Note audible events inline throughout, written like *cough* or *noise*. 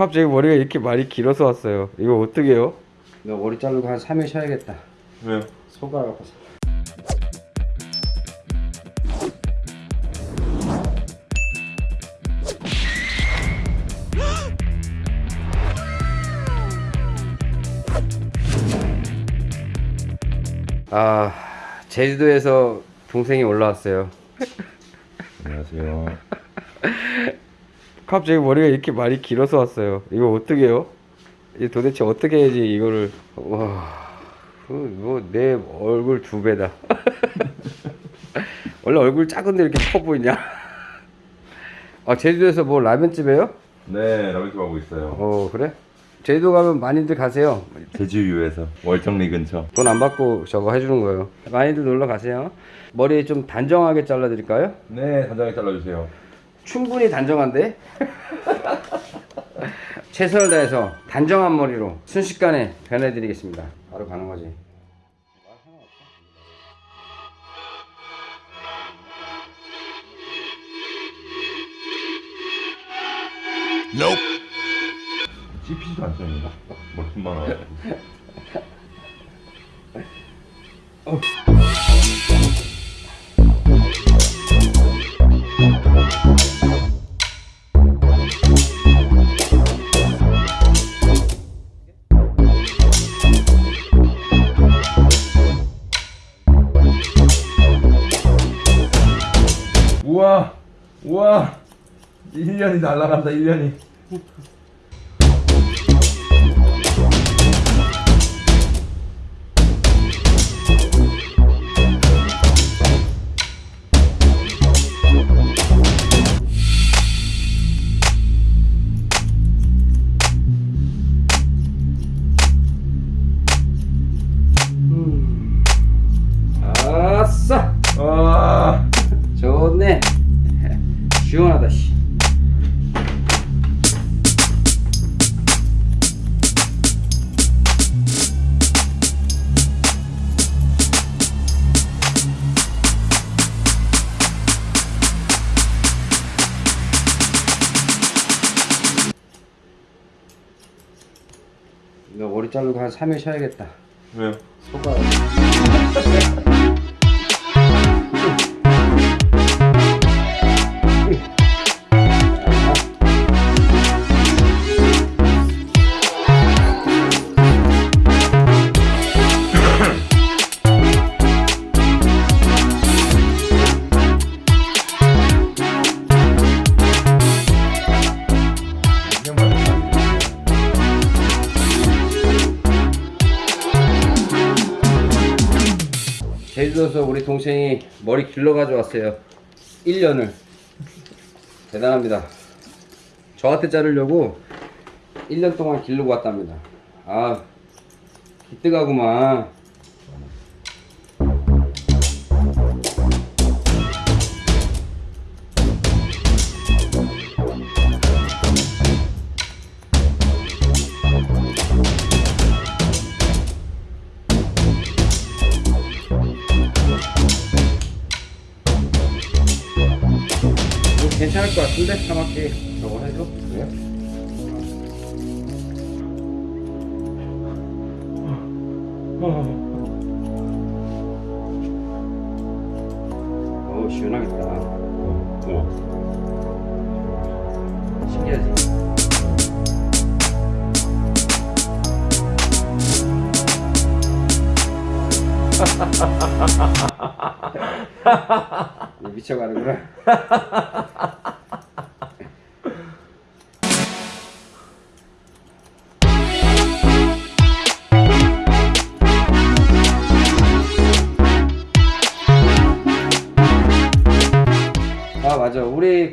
갑자기 머리가 이렇게 많이 길어서 왔어요. 이거 어떻게 해요? 너 머리 자르고 한 3일 쉬어야겠다. 왜요? 손가락 아파서. 아, 제주도에서 동생이 올라왔어요. 안녕하세요. *laughs* 갑자기 머리가 이렇게 많이 길어서 왔어요. 이거 어떻게 해요? 이 도대체 어떻게 해야지 이거를 와, 뭐내 얼굴 두 배다. *laughs* 원래 얼굴 작은데 이렇게 커 보이냐? 아 제주도에서 뭐 라면집이에요? 네, 라면집 하고 있어요. 어 그래? 제주도 가면 많이들 가세요. 제주유에서 월정리 근처. 돈 안 받고 저거 해주는 거예요. 많이들 놀러 가세요. 머리 좀 단정하게 잘라드릴까요? 네, 단장에 잘라주세요. 충분히 단정한데 *laughs* 최선을 다해서 단정한 머리로 순식간에 변해드리겠습니다 바로 가는 거지 씹히지도 않습니다. 머리만 와가지고. *laughs* 우와, 우와, 1년이 날아간다, 1년이. 자르고 한 3일 쉬어야겠다 왜요? 손가락 제주도에서 우리 동생이 머리 길러 가져왔어요. 1년을. 대단합니다. 저한테 자르려고 1년 동안 기르고 왔답니다. 아 기특하구만 괜찮을 것 같은데 사막기 저거 해도 그래요? 어우 시원하겠다 우와. 신기하지? *laughs* 미쳐가는구나 *laughs*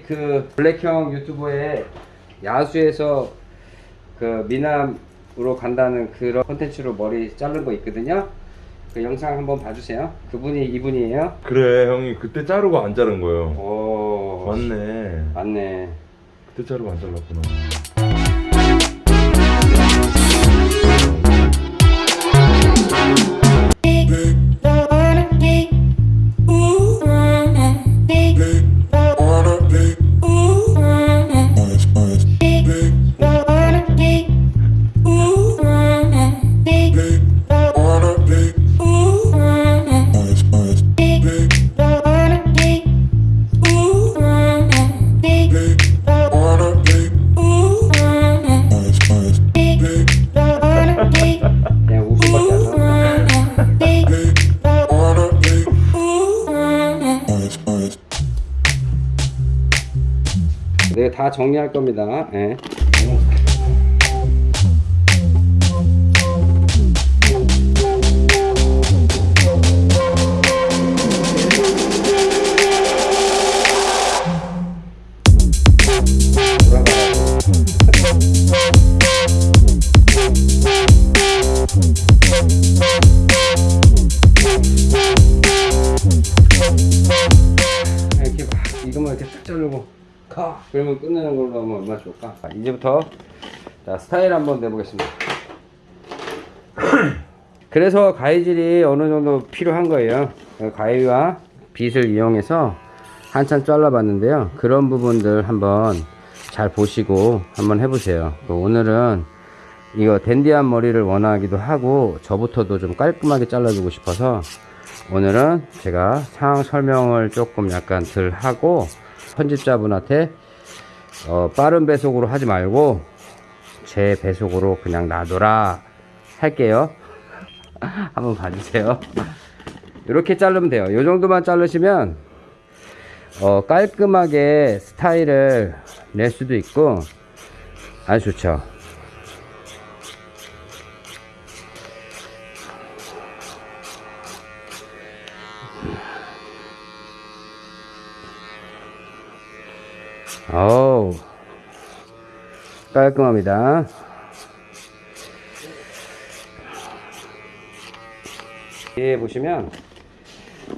그 블랙형 유튜브에 야수에서 그 미남으로 간다는 그런 콘텐츠로 머리 자른 거 있거든요 그 영상 한번 봐주세요 그분이 이분이에요 그래, 형이 그때 자르고 안 자른 거예요. 오 맞네. 맞네 그때 자르고 안 잘랐구나. 다 정리할 겁니다. 예. 가 그러면 끝내는 걸로 하면 얼마나 좋을까? 자, 이제부터 자 스타일 한번 내보겠습니다. *clears throat* 그래서 가위질이 어느 정도 필요한 거예요. 가위와 빗을 이용해서 한참 잘라 봤는데요. 그런 부분들 한번 잘 보시고 한번 해보세요. 그 오늘은 이거 댄디한 머리를 원하기도 하고 저부터도 좀 깔끔하게 잘라주고 싶어서 오늘은 제가 상황 설명을 조금 약간 덜 하고 편집자분한테 어, 빠른 배속으로 하지 말고 제 배속으로 그냥 놔둬라 할게요. *laughs* 한번 봐주세요. 이렇게 자르면 돼요. 이 정도만 자르시면 어, 깔끔하게 스타일을 낼 수도 있고 아주 좋죠 깔끔합니다. 뒤에 보시면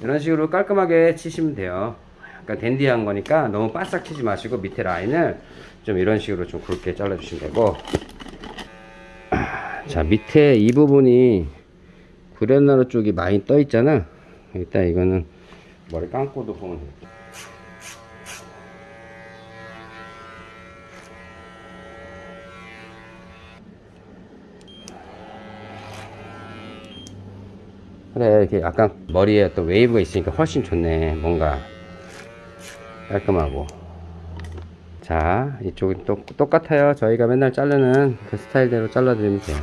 이런 식으로 깔끔하게 치시면 돼요. 약간 댄디한 거니까 너무 바싹 치지 마시고 밑에 라인을 좀 이런 식으로 좀 굵게 잘라 주시면 되고. 자 밑에 이 부분이 구레나루 쪽이 많이 떠 있잖아. 일단 이거는 머리 감고도 보면 돼요 그래 이렇게 약간 머리에 또 웨이브가 있으니까 훨씬 좋네. 뭔가 깔끔하고. 자 이쪽은 또 똑같아요. 저희가 맨날 자르는 그 스타일대로 잘라드리면 돼요.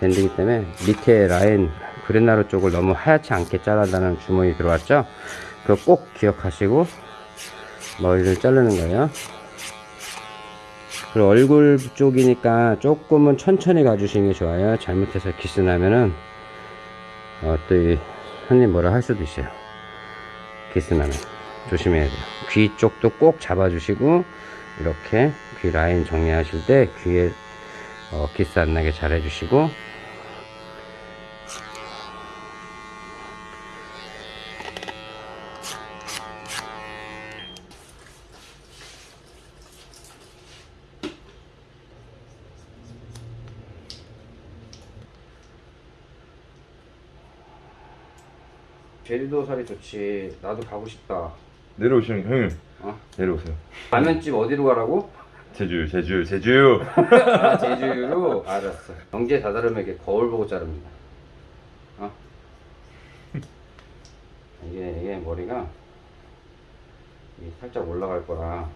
밴드기 때문에 밑에 라인 구레나룻 쪽을 너무 하얗지 않게 자른다는 주문이 들어왔죠? 그거 꼭 기억하시고 머리를 자르는 거예요. 그리고 얼굴 쪽이니까 조금은 천천히 가주시는 게 좋아요. 잘못해서 기스 나면은 어, 또이 손님 뭐라 할 수도 있어요. 기스 나면 조심해야 돼요. 귀 쪽도 꼭 잡아주시고 이렇게 귀 라인 정리하실 때 귀에 어, 기스 안 나게 잘 해주시고 제주도 살이 좋지. 나도 가고 싶다. 내려오시는 형님 어? 내려오세요 라면집 어디로 가라고? 제주 제주 제주 아, 제주로? 알았어. 경제 다다름에게 거울 보고 자릅니다. 어? 이게, 이게 머리가 이 살짝 올라갈 거라.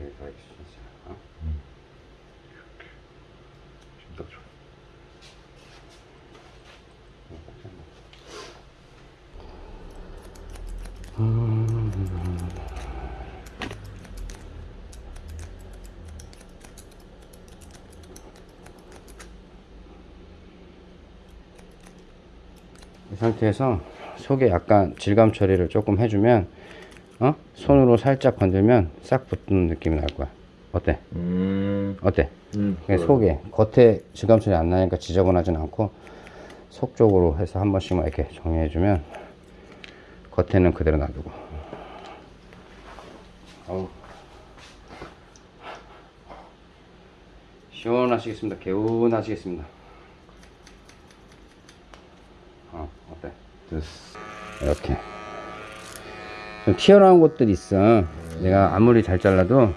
여기 더 익숙해져. 어? 지금 딱 좋아 이 상태에서 속에 약간 질감 처리를 조금 해주면 어? 손으로 살짝 건들면 싹 붙는 느낌이 날 거야 어때? 음, 어때? 음 속에 겉에 질감 처리 안 나니까 지저분하진 않고 속 쪽으로 해서 한 번씩만 이렇게 정리해주면 겉에는 그대로 놔두고 어우. 시원하시겠습니다 개운하시겠습니다 어 어때? 됐어 이렇게 좀 튀어나온 곳들이 있어 내가 아무리 잘 잘라도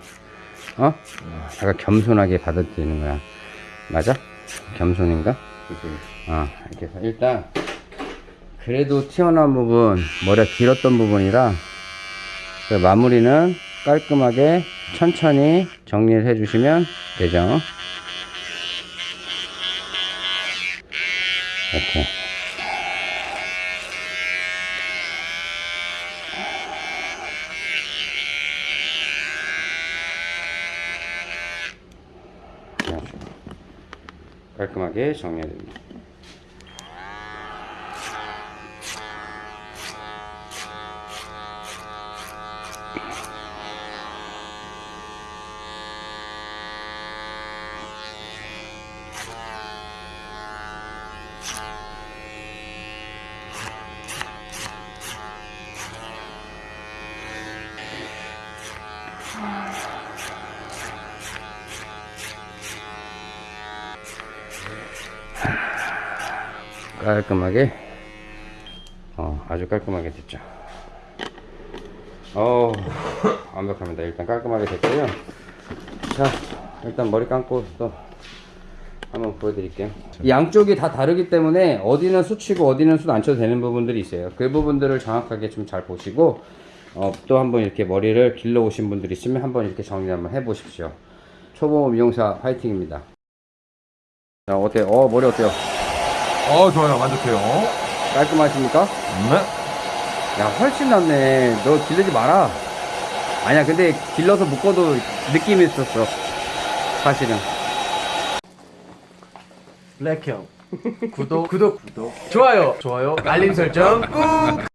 어? 약간 겸손하게 받아들이는 거야 맞아? 겸손인가? 어 이렇게 해서 일단 그래도 튀어나온 부분 머리가 길었던 부분이라 그 마무리는 깔끔하게 천천히 정리를 해주시면 되죠. 이렇게. 깔끔하게 정리해야 됩니다. 깔끔하게. 어, 아주 깔끔하게 됐죠. 어 완벽합니다. 일단 깔끔하게 됐고요. 자 일단 머리 감고 또 한번 보여드릴게요. 양쪽이 다 다르기 때문에 어디는 수치고 어디는 수 안 쳐도 되는 부분들이 있어요. 그 부분들을 정확하게 좀 잘 보시고 어, 또 한번 이렇게 머리를 길러 오신 분들이 있으면 한번 이렇게 정리 한번 해 보십시오. 초보 미용사 화이팅입니다. 자 어때요? 어 머리 어때요? 어 좋아요. 만족해요. 깔끔하십니까? 네. 야 훨씬 낫네. 너 기르지 마라. 아니야 근데 길러서 묶어도 느낌이 있었어. 사실은. 블랙형. 구독. 구독. 구독. 좋아요. 좋아요. 알림 설정 꾹